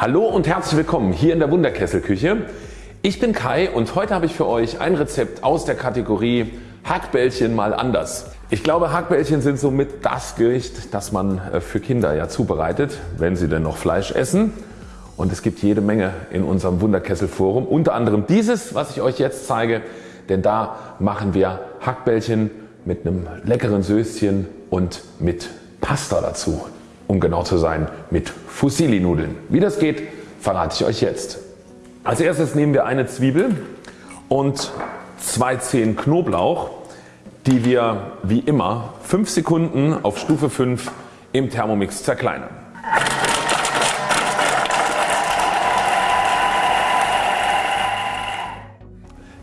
Hallo und herzlich willkommen hier in der Wunderkesselküche. Ich bin Kai und heute habe ich für euch ein Rezept aus der Kategorie Hackbällchen mal anders. Ich glaube Hackbällchen sind somit das Gericht das man äh, für Kinder ja zubereitet, wenn sie denn noch Fleisch essen. Und es gibt jede Menge in unserem Wunderkessel Forum, unter anderem dieses was ich euch jetzt zeige, denn da machen wir Hackbällchen mit einem leckeren Söschen und mit Pasta dazu. Um genau zu sein mit Fusilli Nudeln. Wie das geht verrate ich euch jetzt. Als erstes nehmen wir eine Zwiebel und zwei Zehen Knoblauch die wir wie immer 5 Sekunden auf Stufe 5 im Thermomix zerkleinern.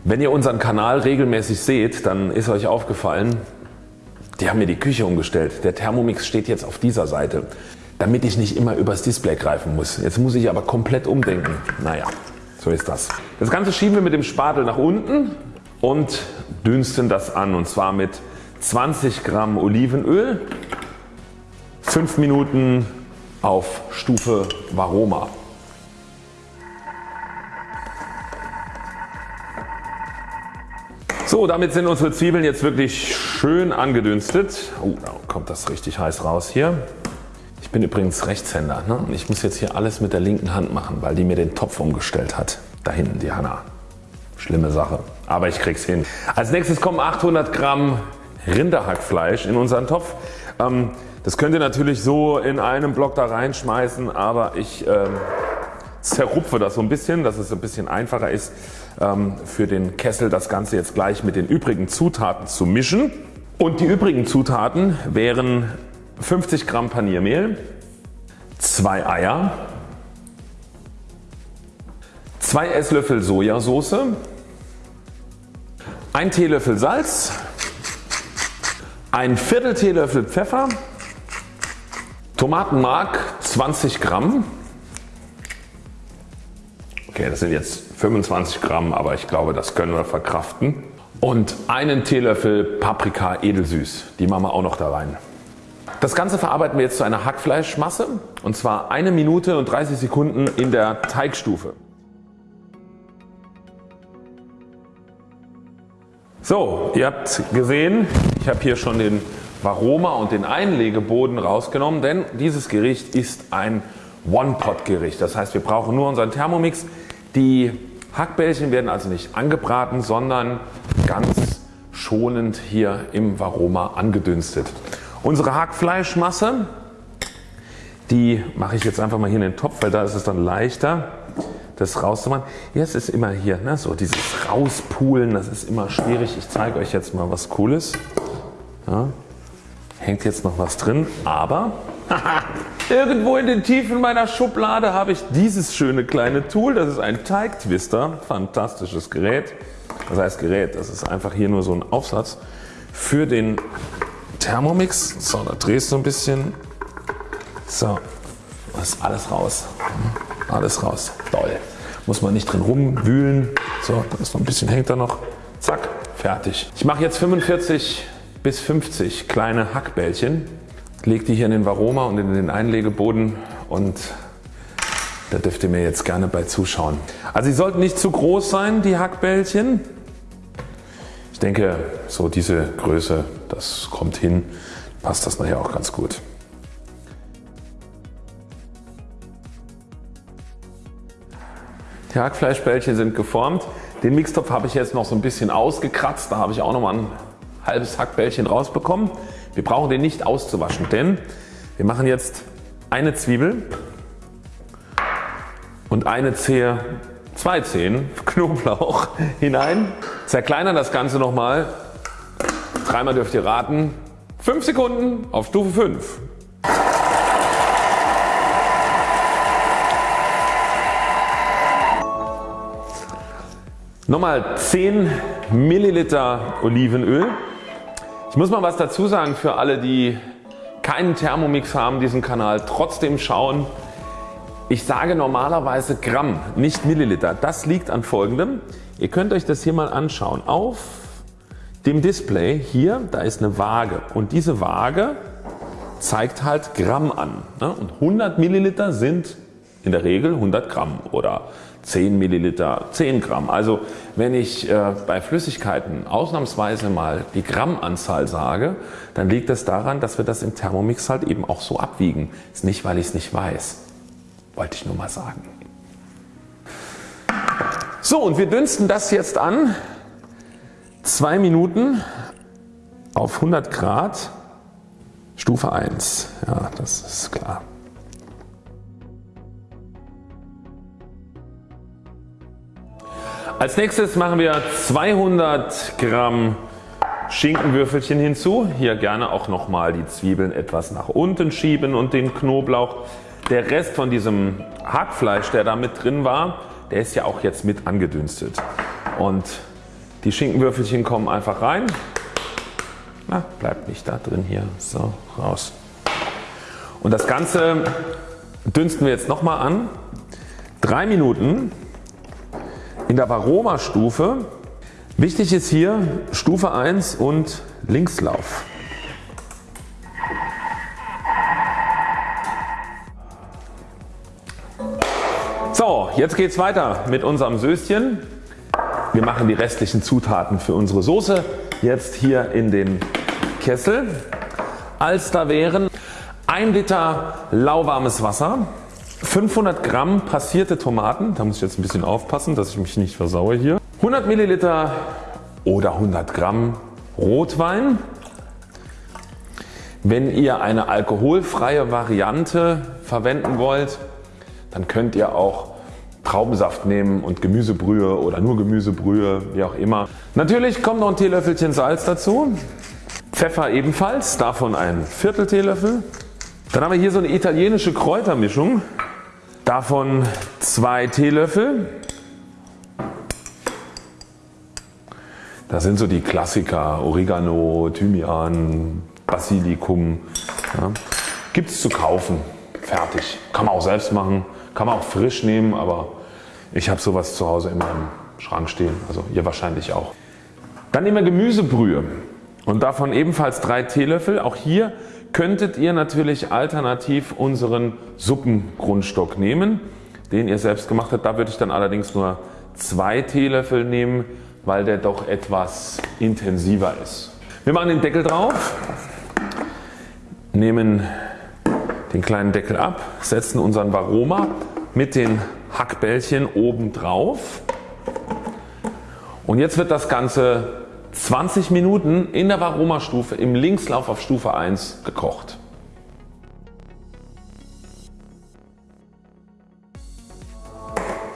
Wenn ihr unseren Kanal regelmäßig seht, dann ist euch aufgefallen, die haben mir die Küche umgestellt. Der Thermomix steht jetzt auf dieser Seite, damit ich nicht immer übers Display greifen muss. Jetzt muss ich aber komplett umdenken. Naja, so ist das. Das Ganze schieben wir mit dem Spatel nach unten und dünsten das an und zwar mit 20 Gramm Olivenöl, 5 Minuten auf Stufe Varoma. So damit sind unsere Zwiebeln jetzt wirklich schön angedünstet. Oh, da kommt das richtig heiß raus hier. Ich bin übrigens Rechtshänder ne? ich muss jetzt hier alles mit der linken Hand machen, weil die mir den Topf umgestellt hat. Da hinten die Hanna. Schlimme Sache, aber ich krieg's hin. Als nächstes kommen 800 Gramm Rinderhackfleisch in unseren Topf. Ähm, das könnt ihr natürlich so in einem Block da reinschmeißen, aber ich ähm, zerrupfe das so ein bisschen, dass es ein bisschen einfacher ist ähm, für den Kessel das Ganze jetzt gleich mit den übrigen Zutaten zu mischen. Und die übrigen Zutaten wären 50 Gramm Paniermehl, 2 Eier, 2 Esslöffel Sojasauce, 1 Teelöffel Salz, ein Viertel Teelöffel Pfeffer, Tomatenmark 20 Gramm, okay das sind jetzt 25 Gramm, aber ich glaube das können wir verkraften und einen Teelöffel Paprika edelsüß, die machen wir auch noch da rein. Das Ganze verarbeiten wir jetzt zu einer Hackfleischmasse und zwar eine Minute und 30 Sekunden in der Teigstufe. So, ihr habt gesehen, ich habe hier schon den Varoma und den Einlegeboden rausgenommen, denn dieses Gericht ist ein One-Pot-Gericht. Das heißt wir brauchen nur unseren Thermomix. Die Hackbällchen werden also nicht angebraten, sondern ganz schonend hier im Varoma angedünstet. Unsere Hackfleischmasse, die mache ich jetzt einfach mal hier in den Topf, weil da ist es dann leichter das rauszumachen. Jetzt ist immer hier ne, so dieses rauspulen, das ist immer schwierig. Ich zeige euch jetzt mal was cooles. Ja, hängt jetzt noch was drin, aber irgendwo in den Tiefen meiner Schublade habe ich dieses schöne kleine Tool. Das ist ein Teigtwister, fantastisches Gerät. Das heißt Gerät, das ist einfach hier nur so ein Aufsatz für den Thermomix. So, da drehst du ein bisschen. So, das ist alles raus. Alles raus. Toll. Muss man nicht drin rumwühlen. So, da ist noch ein bisschen hängt da noch. Zack, fertig. Ich mache jetzt 45 bis 50 kleine Hackbällchen. Lege die hier in den Varoma und in den Einlegeboden und da dürft ihr mir jetzt gerne bei zuschauen. Also sie sollten nicht zu groß sein die Hackbällchen. Ich denke so diese Größe das kommt hin, passt das nachher auch ganz gut. Die Hackfleischbällchen sind geformt. Den Mixtopf habe ich jetzt noch so ein bisschen ausgekratzt. Da habe ich auch noch mal ein halbes Hackbällchen rausbekommen. Wir brauchen den nicht auszuwaschen, denn wir machen jetzt eine Zwiebel und eine Zehe, zwei Zehen Knoblauch hinein. Zerkleinern das Ganze nochmal. Dreimal dürft ihr raten. 5 Sekunden auf Stufe 5. Nochmal 10 Milliliter Olivenöl. Ich muss mal was dazu sagen für alle die keinen Thermomix haben diesen Kanal trotzdem schauen. Ich sage normalerweise Gramm nicht Milliliter. Das liegt an folgendem. Ihr könnt euch das hier mal anschauen. Auf dem Display hier da ist eine Waage und diese Waage zeigt halt Gramm an. Ne? Und 100 Milliliter sind in der Regel 100 Gramm oder 10 Milliliter 10 Gramm. Also wenn ich äh, bei Flüssigkeiten ausnahmsweise mal die Grammanzahl sage, dann liegt es daran, dass wir das im Thermomix halt eben auch so abwiegen. Ist nicht, weil ich es nicht weiß. Wollte ich nur mal sagen. So und wir dünsten das jetzt an. Zwei Minuten auf 100 Grad. Stufe 1. Ja, das ist klar. Als nächstes machen wir 200 Gramm Schinkenwürfelchen hinzu. Hier gerne auch nochmal die Zwiebeln etwas nach unten schieben und den Knoblauch. Der Rest von diesem Hackfleisch der da mit drin war, der ist ja auch jetzt mit angedünstet. Und die Schinkenwürfelchen kommen einfach rein. Na, bleibt nicht da drin hier. So, raus. Und das Ganze dünsten wir jetzt nochmal an. Drei Minuten in der Varoma Stufe. Wichtig ist hier Stufe 1 und Linkslauf. So, jetzt geht es weiter mit unserem Söschen. Wir machen die restlichen Zutaten für unsere Soße jetzt hier in den Kessel. Als da wären 1 Liter lauwarmes Wasser, 500 Gramm passierte Tomaten, da muss ich jetzt ein bisschen aufpassen, dass ich mich nicht versaue hier. 100 Milliliter oder 100 Gramm Rotwein. Wenn ihr eine alkoholfreie Variante verwenden wollt, dann könnt ihr auch Traubensaft nehmen und Gemüsebrühe oder nur Gemüsebrühe, wie auch immer. Natürlich kommt noch ein Teelöffelchen Salz dazu. Pfeffer ebenfalls, davon ein Viertel Teelöffel. Dann haben wir hier so eine italienische Kräutermischung. Davon zwei Teelöffel. Das sind so die Klassiker Oregano, Thymian, Basilikum. Ja. Gibt es zu kaufen. Fertig. Kann man auch selbst machen. Kann man auch frisch nehmen, aber ich habe sowas zu Hause in meinem Schrank stehen. Also ihr wahrscheinlich auch. Dann nehmen wir Gemüsebrühe und davon ebenfalls drei Teelöffel. Auch hier könntet ihr natürlich alternativ unseren Suppengrundstock nehmen, den ihr selbst gemacht habt. Da würde ich dann allerdings nur zwei Teelöffel nehmen, weil der doch etwas intensiver ist. Wir machen den Deckel drauf, nehmen den kleinen Deckel ab, setzen unseren Varoma mit den Hackbällchen oben drauf und jetzt wird das Ganze 20 Minuten in der Varoma Stufe im Linkslauf auf Stufe 1 gekocht.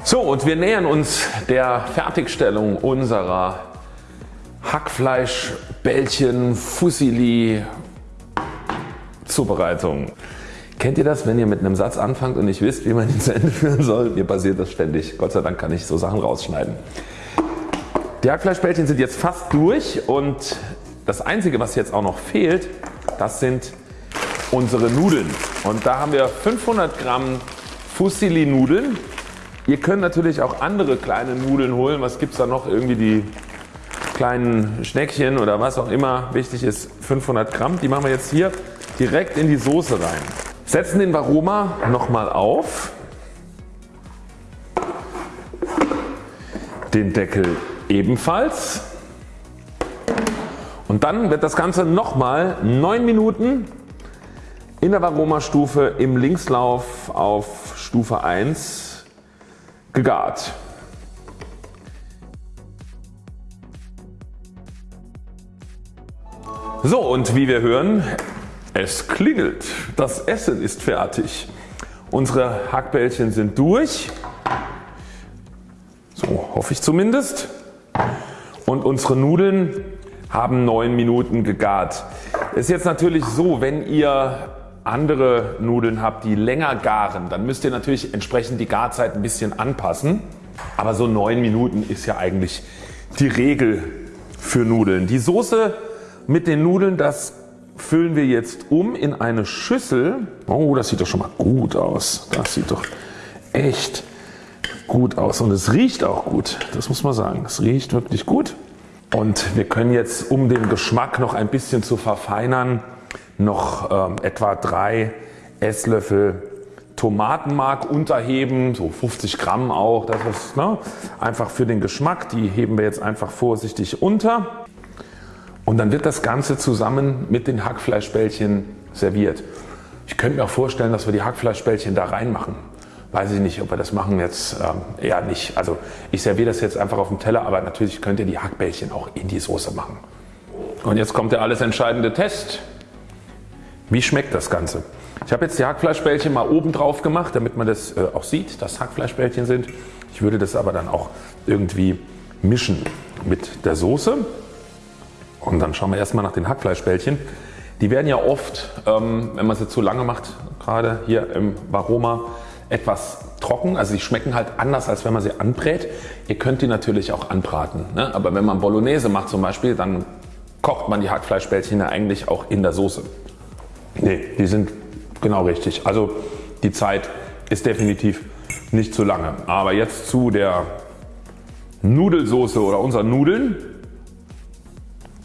So und wir nähern uns der Fertigstellung unserer Hackfleischbällchen Fusilli Zubereitung. Kennt ihr das wenn ihr mit einem Satz anfangt und nicht wisst wie man ihn zu Ende führen soll? Mir passiert das ständig. Gott sei Dank kann ich so Sachen rausschneiden. Die Hackfleischbällchen sind jetzt fast durch und das einzige was jetzt auch noch fehlt das sind unsere Nudeln und da haben wir 500 Gramm Fusilli Nudeln. Ihr könnt natürlich auch andere kleine Nudeln holen. Was gibt es da noch? Irgendwie die kleinen Schneckchen oder was auch immer. Wichtig ist 500 Gramm. Die machen wir jetzt hier direkt in die Soße rein. Setzen den Varoma nochmal auf. Den Deckel ebenfalls. Und dann wird das Ganze nochmal 9 Minuten in der Varoma Stufe im Linkslauf auf Stufe 1 gegart. So und wie wir hören es klingelt. Das Essen ist fertig. Unsere Hackbällchen sind durch. So hoffe ich zumindest und unsere Nudeln haben 9 Minuten gegart. Ist jetzt natürlich so wenn ihr andere Nudeln habt die länger garen dann müsst ihr natürlich entsprechend die Garzeit ein bisschen anpassen. Aber so 9 Minuten ist ja eigentlich die Regel für Nudeln. Die Soße mit den Nudeln das füllen wir jetzt um in eine Schüssel. Oh das sieht doch schon mal gut aus. Das sieht doch echt gut aus und es riecht auch gut. Das muss man sagen. Es riecht wirklich gut. Und wir können jetzt um den Geschmack noch ein bisschen zu verfeinern noch ähm, etwa drei Esslöffel Tomatenmark unterheben, so 50 Gramm auch, das ist ne, einfach für den Geschmack, die heben wir jetzt einfach vorsichtig unter und dann wird das Ganze zusammen mit den Hackfleischbällchen serviert. Ich könnte mir auch vorstellen, dass wir die Hackfleischbällchen da reinmachen. Weiß ich nicht, ob wir das machen jetzt ähm, eher nicht. Also ich serviere das jetzt einfach auf dem Teller, aber natürlich könnt ihr die Hackbällchen auch in die Soße machen. Und jetzt kommt der alles entscheidende Test. Wie schmeckt das Ganze? Ich habe jetzt die Hackfleischbällchen mal oben drauf gemacht, damit man das äh, auch sieht, dass Hackfleischbällchen sind. Ich würde das aber dann auch irgendwie mischen mit der Soße. Und dann schauen wir erstmal nach den Hackfleischbällchen. Die werden ja oft, ähm, wenn man sie zu lange macht, gerade hier im Varoma, etwas trocken. Also die schmecken halt anders als wenn man sie anbrät. Ihr könnt die natürlich auch anbraten. Ne? Aber wenn man Bolognese macht zum Beispiel, dann kocht man die Hackfleischbällchen ja eigentlich auch in der Soße. Ne, die sind genau richtig. Also die Zeit ist definitiv nicht zu lange. Aber jetzt zu der Nudelsoße oder unseren Nudeln.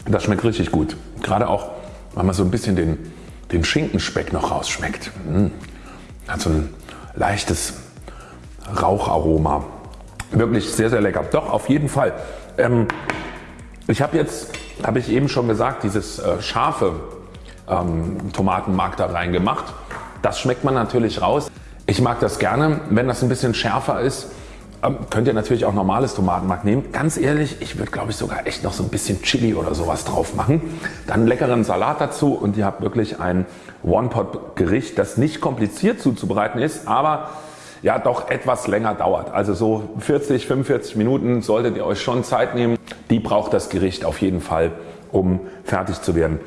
Das schmeckt richtig gut. Gerade auch, weil man so ein bisschen den, den Schinkenspeck noch rausschmeckt. Mmh. Hat so ein leichtes Raucharoma. Wirklich sehr sehr lecker. Doch auf jeden Fall. Ähm, ich habe jetzt, habe ich eben schon gesagt, dieses äh, scharfe ähm, Tomatenmark da reingemacht. Das schmeckt man natürlich raus. Ich mag das gerne, wenn das ein bisschen schärfer ist ähm, könnt ihr natürlich auch normales Tomatenmark nehmen. Ganz ehrlich, ich würde glaube ich sogar echt noch so ein bisschen Chili oder sowas drauf machen. Dann leckeren Salat dazu und ihr habt wirklich ein One-Pot-Gericht, das nicht kompliziert zuzubereiten ist, aber ja doch etwas länger dauert. Also so 40, 45 Minuten solltet ihr euch schon Zeit nehmen. Die braucht das Gericht auf jeden Fall, um fertig zu werden.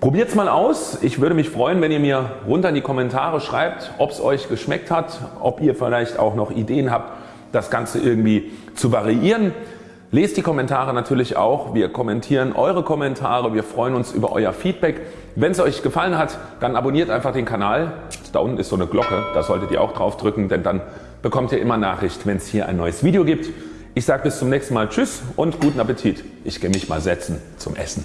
Probiert es mal aus. Ich würde mich freuen, wenn ihr mir runter in die Kommentare schreibt, ob es euch geschmeckt hat, ob ihr vielleicht auch noch Ideen habt, das Ganze irgendwie zu variieren. Lest die Kommentare natürlich auch. Wir kommentieren eure Kommentare. Wir freuen uns über euer Feedback. Wenn es euch gefallen hat, dann abonniert einfach den Kanal. Da unten ist so eine Glocke, da solltet ihr auch drauf drücken, denn dann bekommt ihr immer Nachricht, wenn es hier ein neues Video gibt. Ich sage bis zum nächsten Mal Tschüss und guten Appetit. Ich gehe mich mal setzen zum Essen.